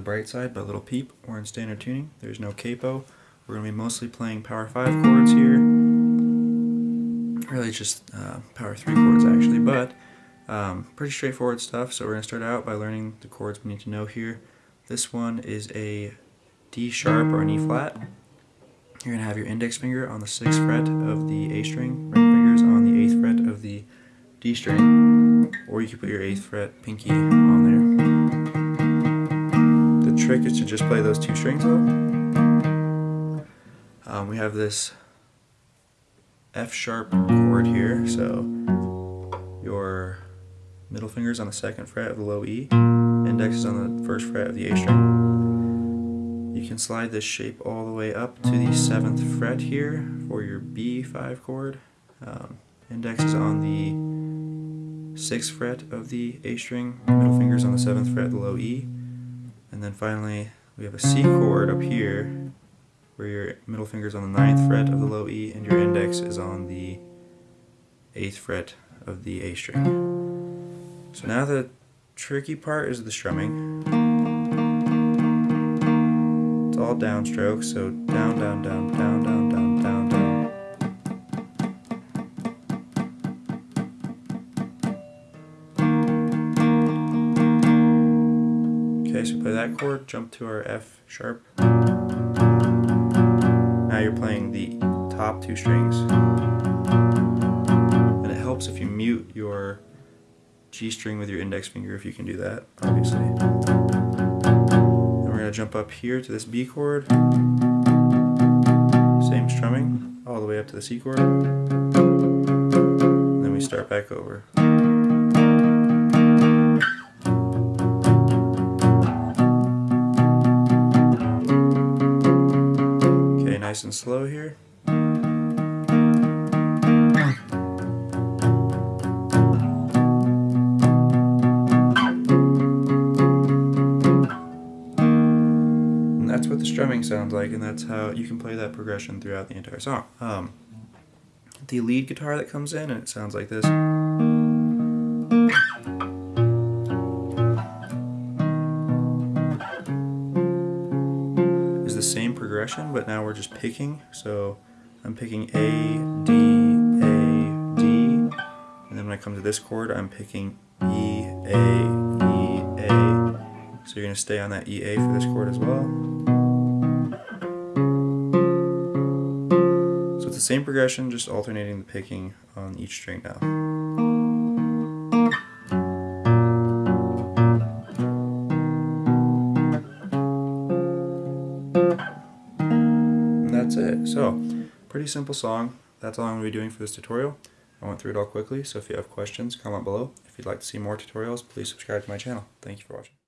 bright side, by Lil Peep, we're in standard tuning. There's no capo. We're going to be mostly playing power 5 chords here. Really just uh, power 3 chords actually, but um, pretty straightforward stuff. So we're going to start out by learning the chords we need to know here. This one is a D sharp or an E flat. You're going to have your index finger on the 6th fret of the A string, ring fingers on the 8th fret of the D string, or you can put your 8th fret pinky on. The trick is to just play those two strings though. Um, we have this F sharp chord here, so your middle finger's on the second fret of the low E, index is on the first fret of the A string. You can slide this shape all the way up to the 7th fret here for your B5 chord. Um, index is on the 6th fret of the A string, middle finger's on the 7th fret of the low E, and then finally we have a C chord up here where your middle finger is on the 9th fret of the low E and your index is on the 8th fret of the A string. So now the tricky part is the strumming. It's all downstroke, so down, down, down, down, down, Okay, so play that chord, jump to our F sharp. Now you're playing the top two strings. And it helps if you mute your G string with your index finger if you can do that, obviously. Then we're going to jump up here to this B chord. Same strumming, all the way up to the C chord. And then we start back over. Nice and slow here. And that's what the strumming sounds like, and that's how you can play that progression throughout the entire song. Um, the lead guitar that comes in, and it sounds like this. Progression, but now we're just picking. So I'm picking A, D, A, D, and then when I come to this chord, I'm picking E, A, E, A. So you're going to stay on that EA for this chord as well. So it's the same progression, just alternating the picking on each string now. That's it. So, pretty simple song. That's all I'm going to be doing for this tutorial. I went through it all quickly, so if you have questions, comment below. If you'd like to see more tutorials, please subscribe to my channel. Thank you for watching.